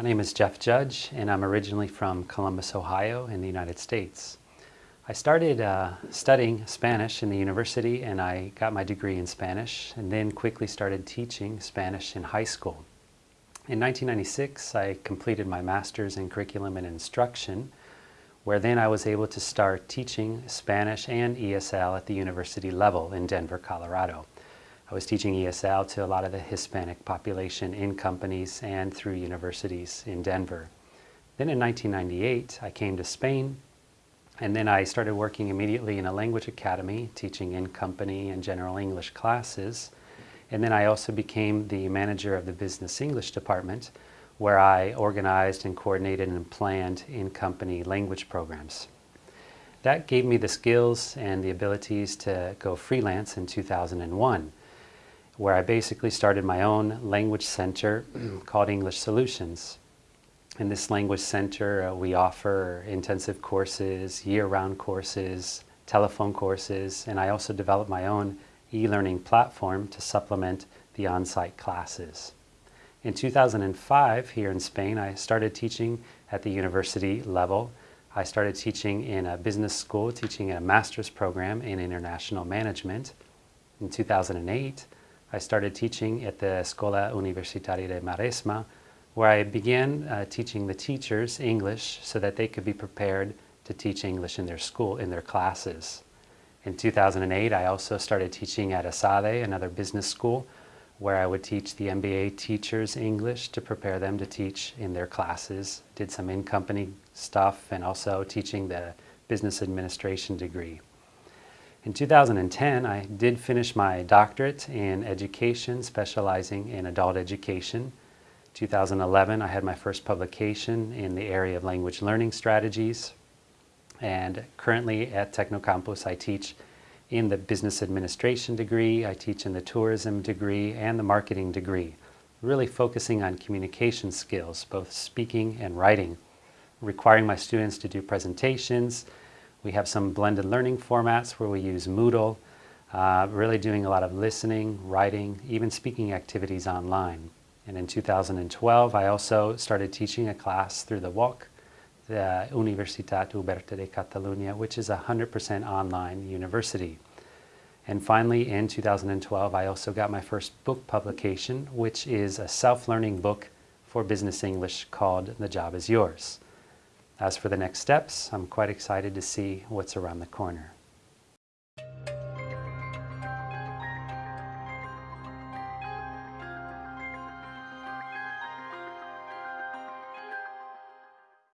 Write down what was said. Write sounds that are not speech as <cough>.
My name is Jeff Judge and I'm originally from Columbus, Ohio in the United States. I started uh, studying Spanish in the university and I got my degree in Spanish and then quickly started teaching Spanish in high school. In 1996 I completed my master's in curriculum and instruction where then I was able to start teaching Spanish and ESL at the university level in Denver, Colorado. I was teaching ESL to a lot of the Hispanic population in companies and through universities in Denver. Then in 1998, I came to Spain and then I started working immediately in a language academy, teaching in company and general English classes. And then I also became the manager of the business English department where I organized and coordinated and planned in-company language programs. That gave me the skills and the abilities to go freelance in 2001 where I basically started my own language center <clears throat> called English Solutions. In this language center, uh, we offer intensive courses, year-round courses, telephone courses, and I also developed my own e-learning platform to supplement the on-site classes. In 2005, here in Spain, I started teaching at the university level. I started teaching in a business school, teaching a master's program in international management. In 2008, I started teaching at the Escola Universitaria de Maresme, where I began uh, teaching the teachers English so that they could be prepared to teach English in their school, in their classes. In 2008, I also started teaching at ESADE, another business school, where I would teach the MBA teachers English to prepare them to teach in their classes. Did some in-company stuff and also teaching the business administration degree. In 2010, I did finish my doctorate in education, specializing in adult education. 2011, I had my first publication in the area of language learning strategies. And currently at TecnoCampus, I teach in the business administration degree, I teach in the tourism degree and the marketing degree, really focusing on communication skills, both speaking and writing, requiring my students to do presentations, we have some blended learning formats where we use Moodle, uh, really doing a lot of listening, writing, even speaking activities online. And in 2012, I also started teaching a class through the UOC, the Universitat Oberta de Catalunya, which is a 100% online university. And finally, in 2012, I also got my first book publication, which is a self-learning book for business English called The Job is Yours. As for the next steps, I'm quite excited to see what's around the corner.